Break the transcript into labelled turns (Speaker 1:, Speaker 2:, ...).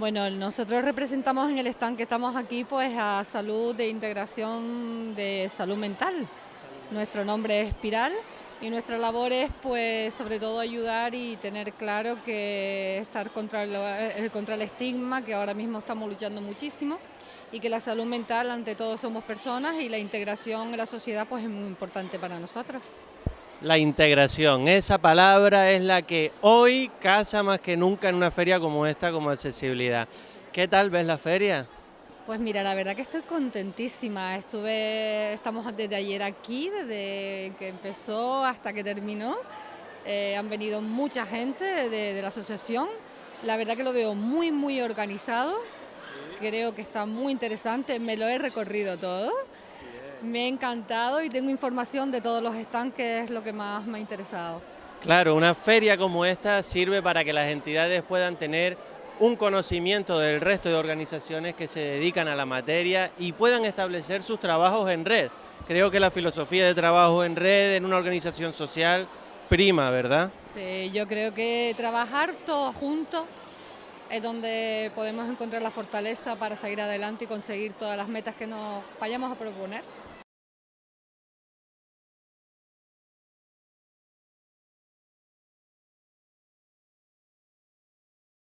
Speaker 1: Bueno, nosotros representamos en el stand que estamos aquí pues a Salud de Integración de Salud Mental. Nuestro nombre es Espiral y nuestra labor es pues sobre todo ayudar y tener claro que estar contra el, contra el estigma, que ahora mismo estamos luchando muchísimo y que la salud mental ante todo somos personas y la integración en la sociedad pues es muy importante para nosotros.
Speaker 2: La integración, esa palabra es la que hoy casa más que nunca en una feria como esta, como accesibilidad. ¿Qué tal ves la feria?
Speaker 1: Pues mira, la verdad que estoy contentísima. Estuve, estamos desde ayer aquí, desde que empezó hasta que terminó. Eh, han venido mucha gente de, de la asociación. La verdad que lo veo muy, muy organizado. Creo que está muy interesante. Me lo he recorrido todo. Me ha encantado y tengo información de todos los stands, que es lo que más me ha interesado.
Speaker 2: Claro, una feria como esta sirve para que las entidades puedan tener un conocimiento del resto de organizaciones que se dedican a la materia y puedan establecer sus trabajos en red. Creo que la filosofía de trabajo en red en una organización social prima, ¿verdad?
Speaker 1: Sí, yo creo que trabajar todos juntos es donde podemos encontrar la fortaleza para seguir adelante y conseguir todas las metas que nos vayamos a proponer.